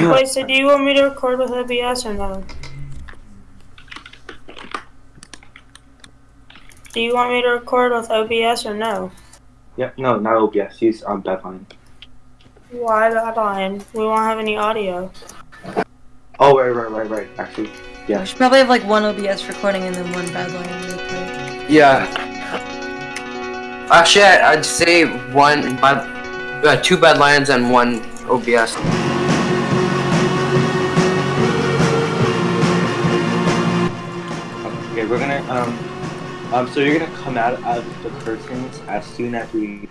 Wait, so do you want me to record with OBS or no? Do you want me to record with OBS or no? Yeah, no, not OBS. Use um Badlion. Why that line? We won't have any audio. Oh, right, right, right, right. Actually, yeah. We should probably have like one OBS recording and then one Badlion replay. Yeah. Actually, I- I'd say one bad, uh, two Badlions and one OBS. Okay, we're gonna um um. So you're gonna come out of the curtains as soon as we.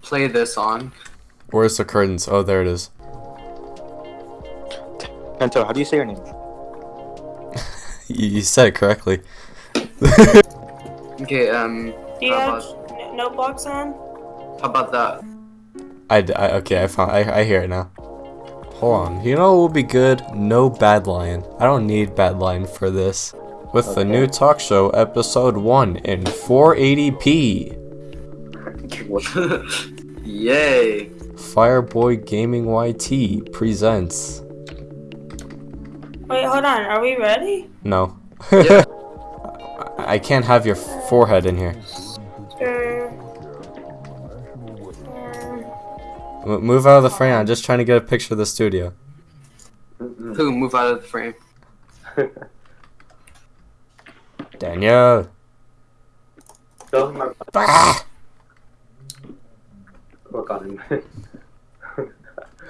Play this on. Where's the curtains? Oh, there it is. Tento, how do you say your name? You, you said it correctly. Okay. Um. Do you How have n- notebooks on? How about that? I, I okay, I found. I, I hear it now. Hold on. You know what would be good? No Badlion. I don't need Badlion for this. With the new talk show, episode one in 480p. Yay. Fireboy Gaming YT presents. Wait, hold on. Are we ready? No. Yeah. I can't have your forehead in here. Move out of the frame. I'm just trying to get a picture of the studio. Who move out of the frame? Daniel. Tell him Ah! work on him.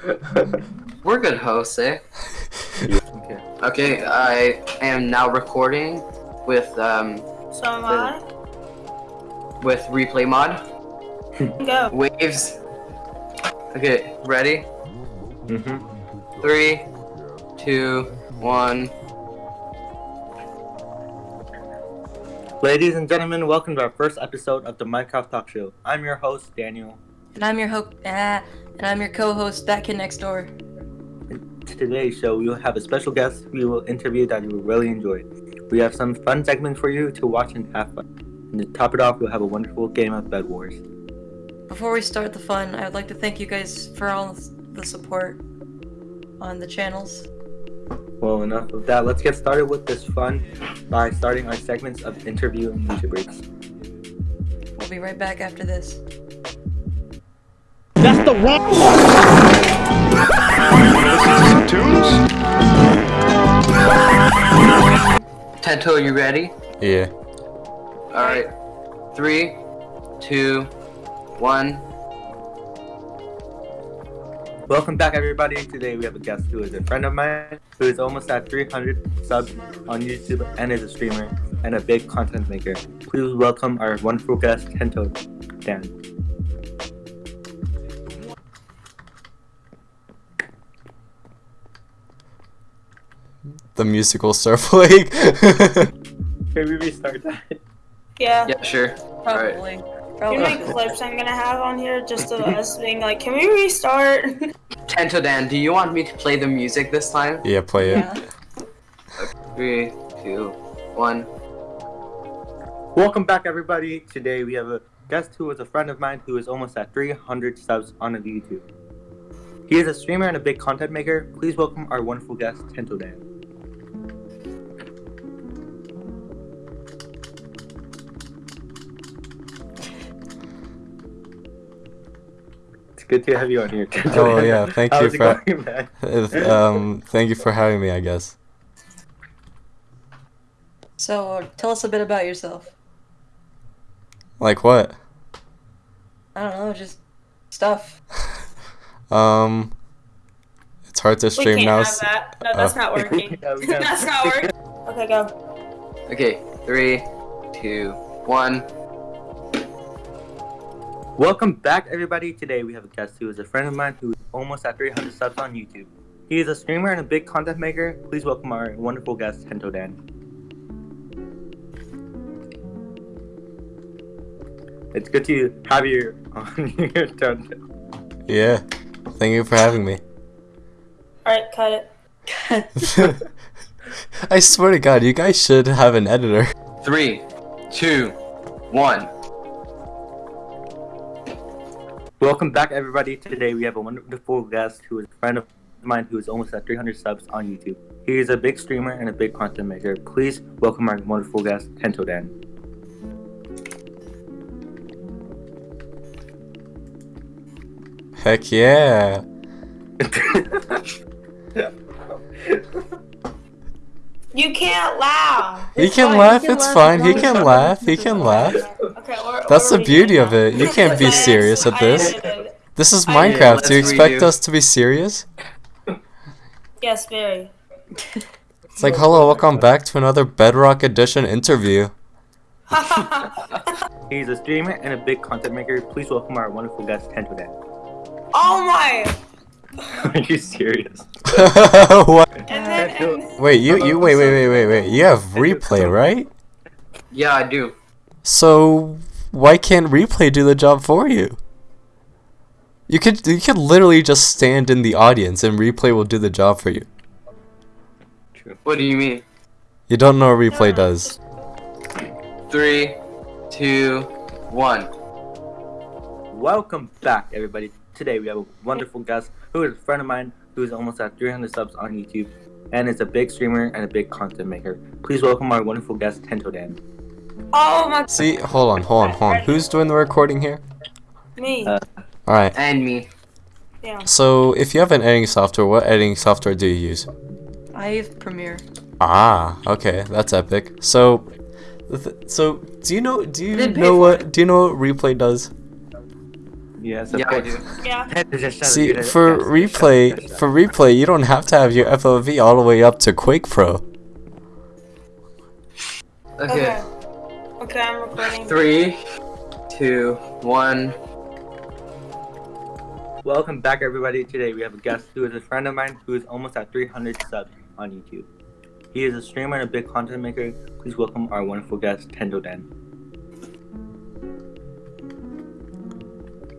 We're good hosts, eh? okay. Okay. I am now recording with um so am I. with replay mod Go. waves. Okay. Ready? Mm-hmm. Three, two, one. Ladies and gentlemen, welcome to our first episode of the Minecraft Talk Show. I'm your host, Daniel. And I'm your ho- ah, and I'm your co-host, that kid next door. In today's show, we will have a special guest we will interview that you will really enjoy. We have some fun segments for you to watch and have fun. And to top it off, we'll have a wonderful game of Bed Wars. Before we start the fun, I would like to thank you guys for all the support on the channels. Well, enough of that. Let's get started with this fun by starting our segments of interview and music breaks. We'll be right back after this. That's the wrong one! tunes? Tento, you ready? Yeah. All right. Three, two, one. Welcome back, everybody. Today we have a guest who is a friend of mine who is almost at 300 subs on YouTube and is a streamer and a big content maker. Please welcome our wonderful guest, Tento Dan. The musical Surf playing. Can we restart that? Yeah. Yeah, sure. Alright. Probably. You know Probably. how many clips I'm gonna have on here just of us being like, can we restart? Tento Dan, do you want me to play the music this time? yeah, play it. Yeah. Three, two, one. Welcome back, everybody. Today we have a guest who is a friend of mine who is almost at 300 subs on YouTube. He is a streamer and a big content maker. Please welcome our wonderful guest, Tento Dan. It's good to have you on here. Tento Oh yeah, thank you How's it for going, uh, um thank you for having me, I guess. So, uh, tell us a bit about yourself. Like what? I don't know, just stuff. Um It's hard to we stream can't now. have that. No, that's oh. not working. Yeah, we can. that's not working. Okay, go. Okay, three, two, one. Welcome back, everybody. Today we have a guest who is a friend of mine who is almost at 300 subs on YouTube. He is a streamer and a big content maker. Please welcome our wonderful guest, Tento Dan. It's good to have you on here, Tento. Yeah. Thank you for having me. Alright, cut it. I swear to god, you guys should have an editor. Three, two, one. Welcome back, everybody. Today we have a wonderful guest who is a friend of mine who is almost at 300 subs on YouTube. He is a big streamer and a big content maker. Please welcome our wonderful guest, Tento Dan. Heck yeah. You can't laugh. He can fine, laugh, he can it's laugh fine. He can laugh, he can laugh. Okay, or, That's or the beauty of it. You can't be serious at this. This is Minecraft. Do you expect us to be serious? Yes, very. It's like, hello, welcome back to another Bedrock Edition interview. He's a streamer and a big content maker. Please welcome our wonderful guest, Tento Dan. oh my! Are you serious? what? And then, and, Wait, you, you, wait, wait, wait, wait, wait. You have replay, right? Yeah, I do. So why can't replay do the job for you? You could, you could literally just stand in the audience and replay will do the job for you. What do you mean? You don't know what replay does. Three, two, one. Welcome back, everybody. Today we have a wonderful guest who is a friend of mine who is almost at 300 subs on YouTube and is a big streamer and a big content maker. Please welcome our wonderful guest, Tento Dan. oh my, See, hold on, hold on, hold on. Who's doing the recording here? me. Uh, Alright, And me. yeah. so if you have an editing software, what editing software do you use? I have Premiere. Ah, okay, that's epic. So, th- so do you know? Do you know for what? Do you know what replay does? Yes, of Yeah, I course. do. Yeah. Tento just shut See, for replay, for replay, you don't have to have your FOV all the way up to Quake Pro. Okay. Okay. Okay, I'm recording. Three, two, one. Welcome back, everybody. Today we have a guest who is a friend of mine who is almost at 300 subs on YouTube. He is a streamer and a big content maker. Please welcome our wonderful guest, Tento Dan.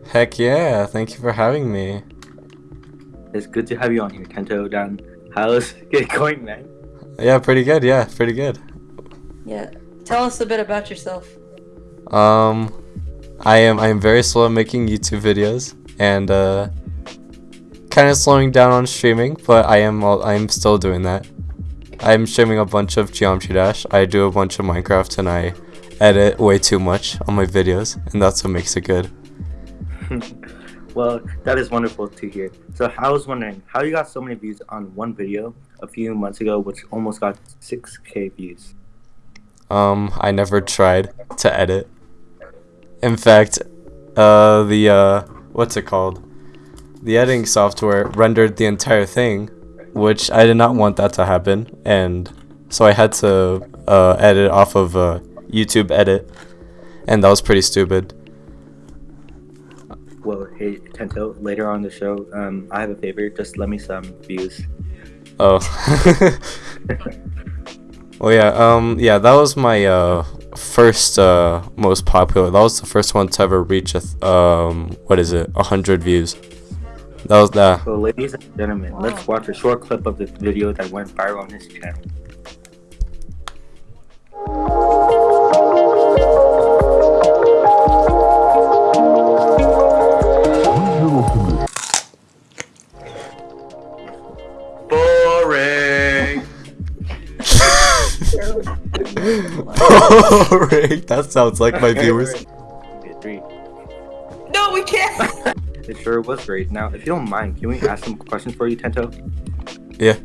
Heck yeah! Thank you for having me. It's good to have you on here, Tento Dan. How's it going, man? Yeah, pretty good. Yeah, pretty good. Yeah. Tell us a bit about yourself. Um, I am I am very slow at making YouTube videos and uh, kind of slowing down on streaming, but I am I am still doing that. I'm streaming a bunch of Geometry Dash. I do a bunch of Minecraft, and I edit way too much on my videos, and that's what makes it good. well, that is wonderful to hear. So I was wondering how you got so many views on one video a few months ago, which almost got 6k views. Um, I never tried to edit. In fact, uh, the uh, what's it called? The editing software rendered the entire thing, which I did not want that to happen, and so I had to uh, edit off of uh, YouTube Edit, and that was pretty stupid. Well, hey Tento, later on the show, um, I have a favor. Just let me some views. Oh. well, yeah. Um. Yeah. That was my uh first uh most popular. That was the first one to ever reach a th- um what is it a hundred views. That was that. So, ladies and gentlemen, Wow. let's watch a short clip of the video that went viral on his channel. Boring. that sounds like my viewers. Three. No, we can't. It sure was great. Now, if you don't mind, can we ask some questions for you, Tento? Yeah.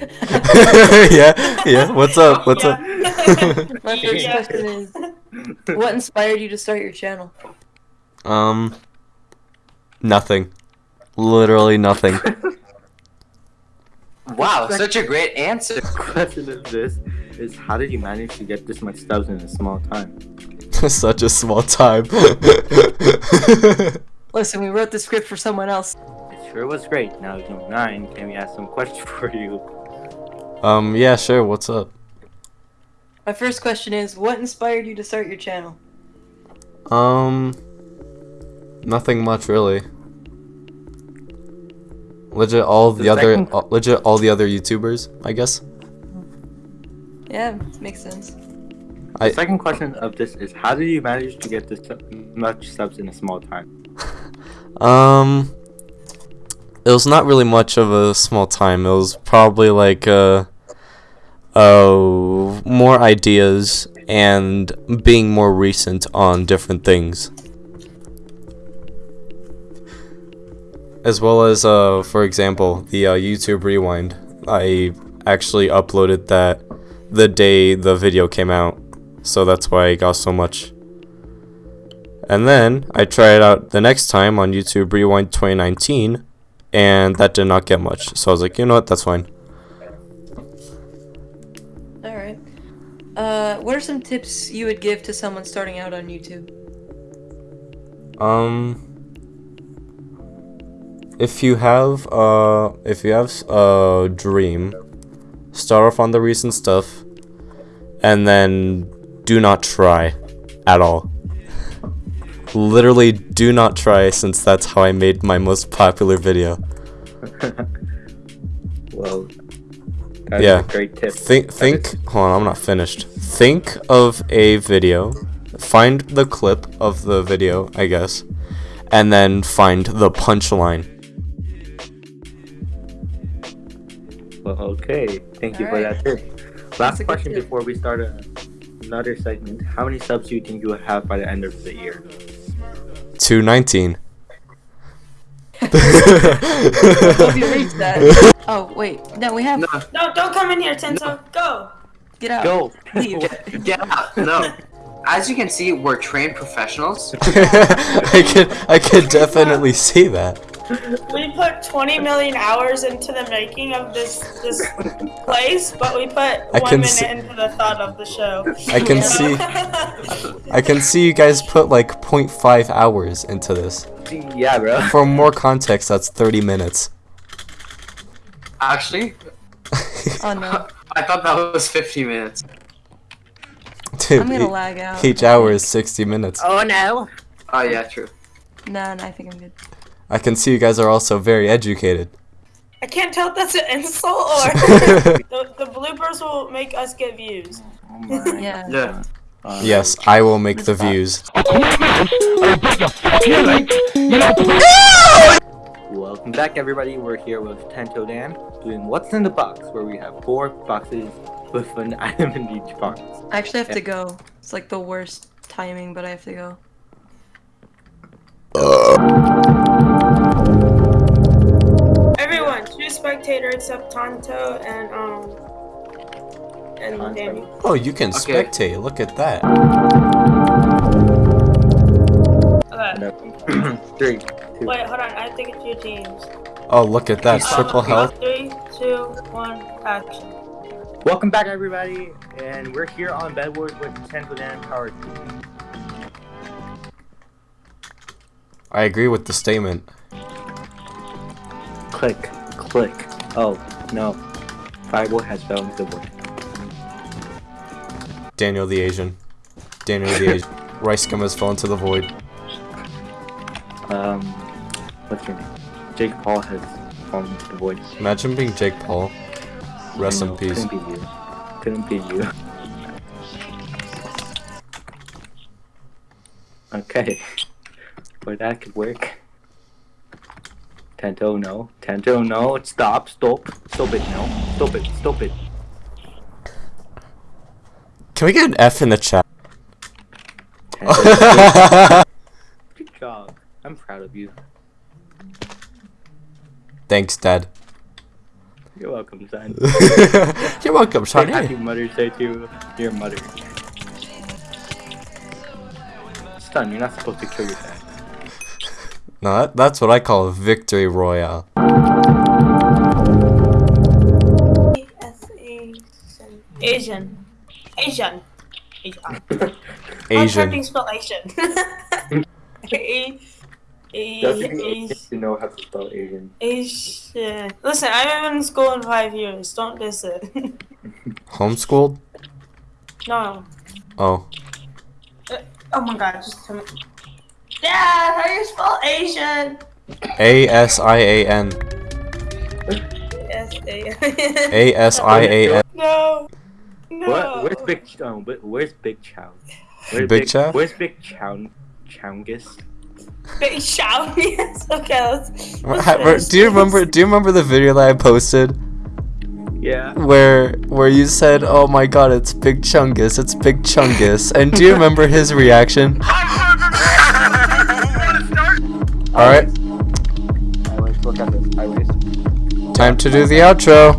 yeah. Yeah. What's up? What's up? My first Yeah. question is, what inspired you to start your channel? um. Nothing. Literally nothing. Wow, such a great answer. The question of this is how did you manage to get this much stubs in a small time? Such a small time. Listen, we wrote the script for someone else. It sure was great. Now, if you don't mind, can we ask some questions for you? um. Yeah. Sure. What's up? My first question is, what inspired you to start your channel? Um, nothing much really. Legit, all the, The other, all, legit, all the other YouTubers, I guess. Yeah, makes sense. The I- second question of this is how did you manage to get this much subs in a small time? Um, it was not really much of a small time. It was probably like uh, uh, more ideas and being more recent on different things. As well as, uh, for example, the uh, YouTube Rewind. I actually uploaded that the day the video came out, so that's why I got so much. And then I tried it out the next time on YouTube Rewind 2019, and that did not get much. So I was like, you know what, that's fine. Alright. Uh, what are some tips you would give to someone starting out on YouTube? Um, if you have uh, if you have a dream, start off on the recent stuff, and then do not try at all. Literally, do not try since that's how I made my most popular video. Well, that's Yeah. a great tip. Think, think. Hold on, I'm not finished. Think of a video. Find the clip of the video, I guess, and then find the punchline. Okay. Thank you for Alright. that tip. That's Last question tip. before we start uh, another segment. How many subs do you think you will have by the end of the year? 219. Hope you reached that. Oh, wait. No, we have. No, No, don't come in here, Tento. Go. Get out. Go! Leave. get out. No. As you can see, we're trained professionals. I can I could definitely see that. We put 20 million hours into the making of this this place, but we put I one can minute see- into the thought of the show. I can see I can see you guys put like 0.5 hours into this. yeah, bro. For more context, that's 30 minutes. Actually, Oh no. I thought that was 50 minutes. Dude, I'm gonna e- lag out. each hour is 60 minutes. Oh no! Oh yeah, true. No, no, I think I'm good. I can see you guys are also very educated. I can't tell if that's an insult or the, the bloopers will make us get views. Oh my Yeah. Yeah. God. Yes, I will make the views. Welcome back, everybody. We're here with Tento Dan doing What's in the Box, where we have four boxes with an item in each box. I actually have to go. It's like the worst timing, but I have to go. Everyone, spectator except Tonto and um and Tonto. Danny. Oh, you can Okay. spectate. Look at that. Okay. No. Three, two. Wait, hold on. I think it's your teams. Oh, look at that. Triple health. Three, two, one, action. Welcome back, everybody, and we're here on Bedwars with Tento Dan Power I agree with the statement. Click, click. Oh no, Fireball has into the void. Daniel the Asian. Daniel the Asian. Rice scum has fallen to the void. Um, what's your name? Jake Paul has fallen into the void. Imagine being Jake Paul. Rest in peace. Couldn't be you. Couldn't be you. Okay. But that could work. Tento, no. Tento, no. Stop, stop. Stop it, no. Stop it, stop it. Can we get an F in the chat? Good job. I'm proud of you. Thanks, Dad. You're welcome, son. You're welcome, Say happy. Mother's Day to your mother. Son, you're not supposed to kill your dad. No, that, that's what I call a victory royale. Asian. Asian. Asian. Asian. I'm spell Asian. A- A- Doesn't A- you know how to spell Asian. Asian. Listen, I haven't been in school in five years. Don't diss it. Homeschooled? no. Oh. Uh, oh my god, just tell. Dad, how do you spell Asian? A S I A N. S A. A S I A N. No. No. What? Where's Big? Um, where's Big Chow? Where's Big Chow? Where's Big Chow? Chowngus? Big shout. Okay. Let's. let's Do you remember? Do you remember the video that I posted Yeah. where where you said, "Oh my God, it's Big Chungus, it's Big Chungus," and do you remember his reaction? All right, Anyways, look at this. Anyways. time to do the outro.